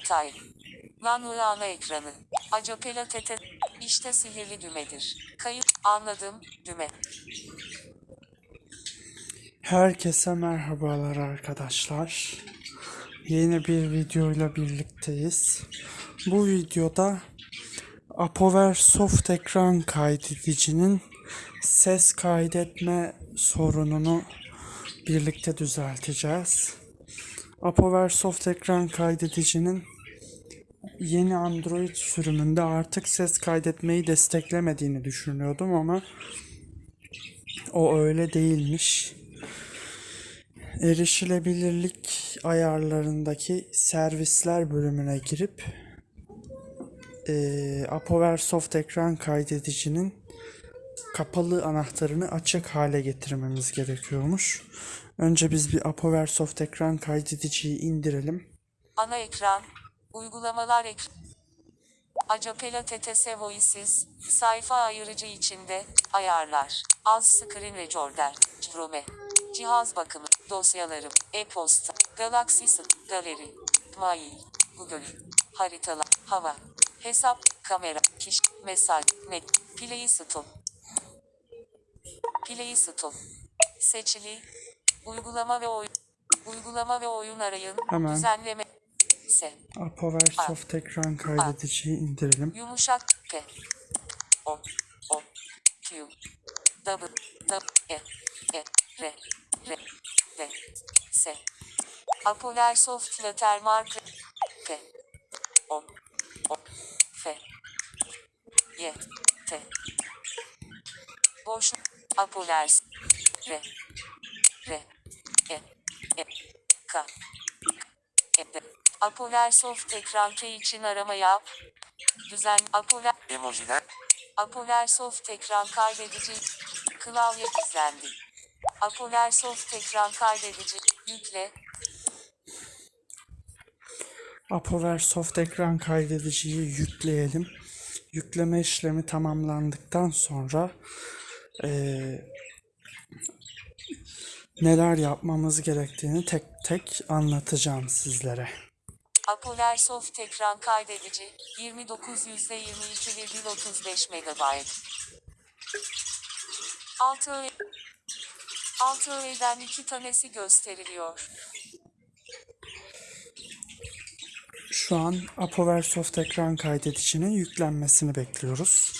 Detay. Lanlı ana ekranı. Acapela tete. İşte sihirli dümedir. Kayıt. Anladım. Düme. Herkese merhabalar arkadaşlar. Yeni bir videoyla birlikteyiz. Bu videoda Apover Soft ekran kaydedicinin ses kaydetme sorununu birlikte düzelteceğiz. Apover Soft ekran kaydedicinin yeni Android sürümünde artık ses kaydetmeyi desteklemediğini düşünüyordum ama o öyle değilmiş erişilebilirlik ayarlarındaki servisler bölümüne girip eee Apover Soft ekran kaydedicinin kapalı anahtarını açık hale getirmemiz gerekiyormuş. Önce biz bir Apover Soft ekran kaydediciyi indirelim. Ana ekran. Uygulamalar ekran. Acapela TTS Voices, sayfa ayırıcı içinde, ayarlar, az screen recorder, Chrome, cihaz bakımı, dosyalarım, e-posta, Galaxy galeri, mail, Google, haritalar, hava, hesap, kamera, kişi, mesaj, net, Play Store, Play Store, seçili, uygulama ve oyun, uygulama ve oyun arayın, Hemen. düzenleme, se. Apover Soft ekran kaydediciyi indirelim. Yumuşak P. O. O. Q. W. W. E. E. R. R. D. S. Apolar Soft Watermark. P. O. O. F. Y. T. Boş. Apolar. R. R. E. E. K. E. D. Apolar Soft ekran K için arama yap. Düzen Apolar Emojiler. Apolar Soft ekran kaydedici klavye gizlendi. Apolar Soft ekran kaydedici yükle Apover Soft ekran kaydediciyi yükleyelim. Yükleme işlemi tamamlandıktan sonra eee, neler yapmamız gerektiğini tek tek anlatacağım sizlere. Apolar Soft ekran kaydedici 29 %22,35 MB 6 öğe 6 öğeden 2 tanesi gösteriliyor. Şu an Apover Soft ekran kaydedicinin yüklenmesini bekliyoruz.